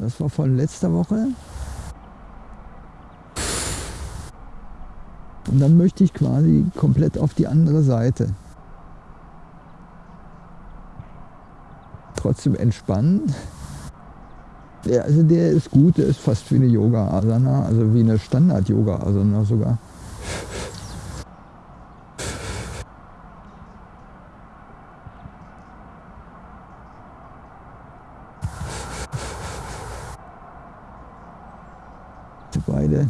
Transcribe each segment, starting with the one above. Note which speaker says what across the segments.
Speaker 1: Das war von letzter Woche. Und dann möchte ich quasi komplett auf die andere Seite. Trotzdem entspannen. Ja, also der ist gut, der ist fast wie eine Yoga-Asana, also wie eine Standard-Yoga-Asana sogar. Beide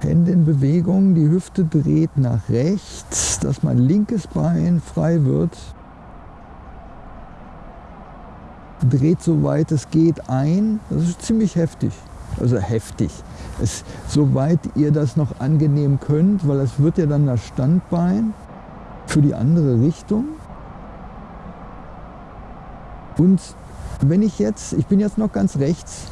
Speaker 1: Hände in Bewegung, die Hüfte dreht nach rechts, dass mein linkes Bein frei wird. Dreht soweit es geht ein. Das ist ziemlich heftig. Also heftig. Es, soweit ihr das noch angenehm könnt, weil es wird ja dann das Standbein für die andere Richtung. Und wenn ich jetzt, ich bin jetzt noch ganz rechts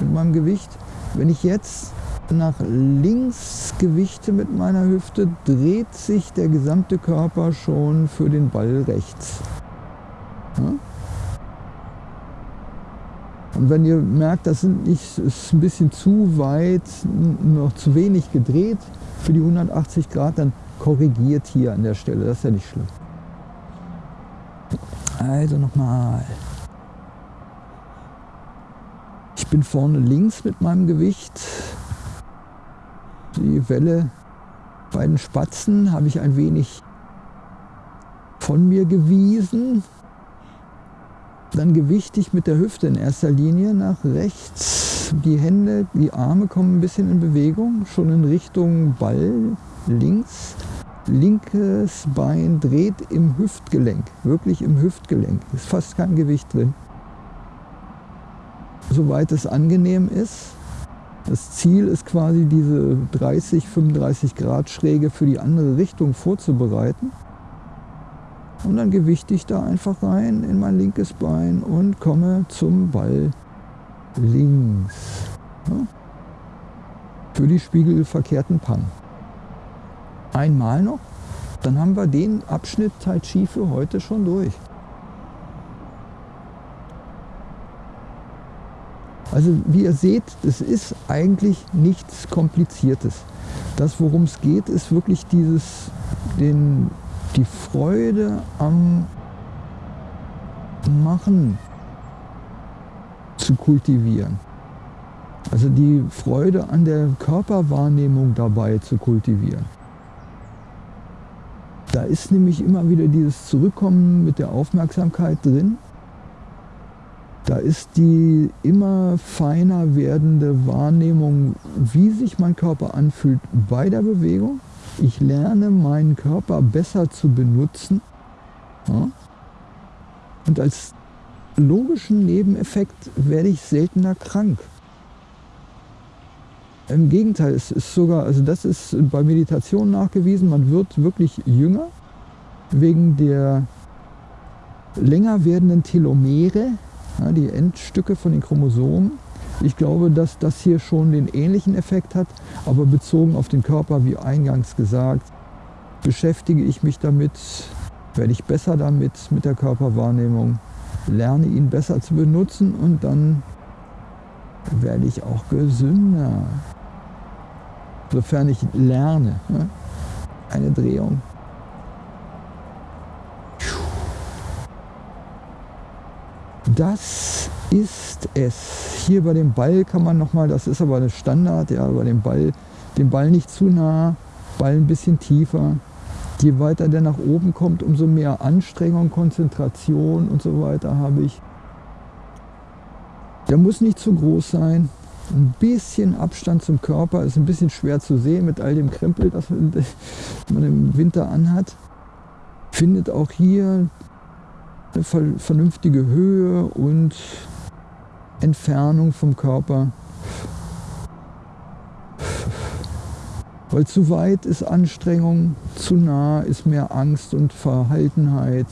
Speaker 1: mit meinem Gewicht, wenn ich jetzt nach links gewichte mit meiner Hüfte, dreht sich der gesamte Körper schon für den Ball rechts. Und wenn ihr merkt, das sind nicht, ist ein bisschen zu weit, noch zu wenig gedreht für die 180 Grad, dann korrigiert hier an der Stelle. Das ist ja nicht schlimm. Also nochmal. Ich bin vorne links mit meinem Gewicht die Welle bei den Spatzen habe ich ein wenig von mir gewiesen. Dann gewichte ich mit der Hüfte in erster Linie nach rechts. Die Hände, die Arme kommen ein bisschen in Bewegung, schon in Richtung Ball links. Linkes Bein dreht im Hüftgelenk, wirklich im Hüftgelenk. Ist fast kein Gewicht drin. Soweit es angenehm ist. Das Ziel ist quasi diese 30, 35 Grad Schräge für die andere Richtung vorzubereiten. Und dann gewichte ich da einfach rein in mein linkes Bein und komme zum Ball links. Ja? Für die spiegelverkehrten Pang. Einmal noch, dann haben wir den Abschnitt Tai Chi für heute schon durch. Also wie ihr seht, es ist eigentlich nichts Kompliziertes. Das, worum es geht, ist wirklich dieses, den, die Freude am Machen zu kultivieren. Also die Freude an der Körperwahrnehmung dabei zu kultivieren. Da ist nämlich immer wieder dieses Zurückkommen mit der Aufmerksamkeit drin da ist die immer feiner werdende Wahrnehmung, wie sich mein Körper anfühlt bei der Bewegung. Ich lerne meinen Körper besser zu benutzen. Ja? Und als logischen Nebeneffekt werde ich seltener krank. Im Gegenteil, es ist sogar, also das ist bei Meditation nachgewiesen, man wird wirklich jünger wegen der länger werdenden Telomere, ja, die Endstücke von den Chromosomen. Ich glaube, dass das hier schon den ähnlichen Effekt hat, aber bezogen auf den Körper, wie eingangs gesagt, beschäftige ich mich damit, werde ich besser damit, mit der Körperwahrnehmung, lerne ihn besser zu benutzen und dann werde ich auch gesünder. Sofern ich lerne. Ne? Eine Drehung. Das ist es. Hier bei dem Ball kann man nochmal, das ist aber eine Standard, ja, bei dem Ball, den Ball nicht zu nah, Ball ein bisschen tiefer. Je weiter der nach oben kommt, umso mehr Anstrengung, Konzentration und so weiter habe ich. Der muss nicht zu groß sein. Ein bisschen Abstand zum Körper ist ein bisschen schwer zu sehen mit all dem Krempel, das man im Winter anhat. Findet auch hier eine vernünftige Höhe und Entfernung vom Körper. Weil zu weit ist Anstrengung, zu nah ist mehr Angst und Verhaltenheit.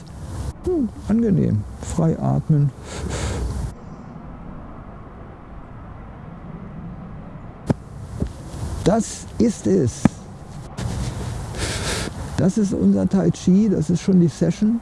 Speaker 1: Hm, angenehm, frei atmen. Das ist es. Das ist unser Tai Chi, das ist schon die Session.